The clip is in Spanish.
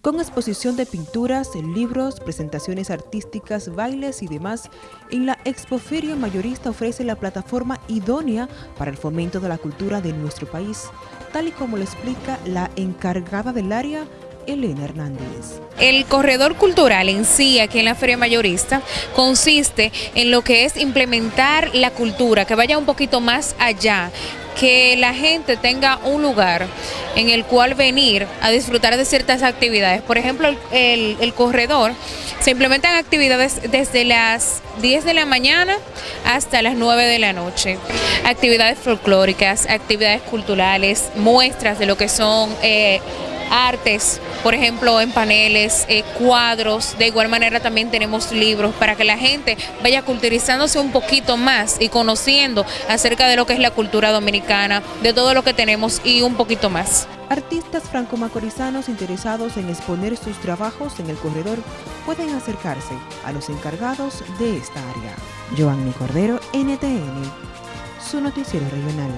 con exposición de pinturas, libros, presentaciones artísticas, bailes y demás, en la Expoferia Mayorista ofrece la plataforma idónea para el fomento de la cultura de nuestro país, tal y como lo explica la encargada del área, Hernández. El corredor cultural en sí, aquí en la Feria Mayorista, consiste en lo que es implementar la cultura, que vaya un poquito más allá, que la gente tenga un lugar en el cual venir a disfrutar de ciertas actividades. Por ejemplo, el, corredor, se implementan actividades desde las 10 de la mañana hasta las 9 de la noche. Actividades folclóricas, actividades culturales, muestras de lo que son... Eh, artes, por ejemplo, en paneles, eh, cuadros. De igual manera también tenemos libros para que la gente vaya culturizándose un poquito más y conociendo acerca de lo que es la cultura dominicana, de todo lo que tenemos y un poquito más. Artistas franco-macorizanos interesados en exponer sus trabajos en el corredor pueden acercarse a los encargados de esta área. Joanny Cordero, NTN, su noticiero regional.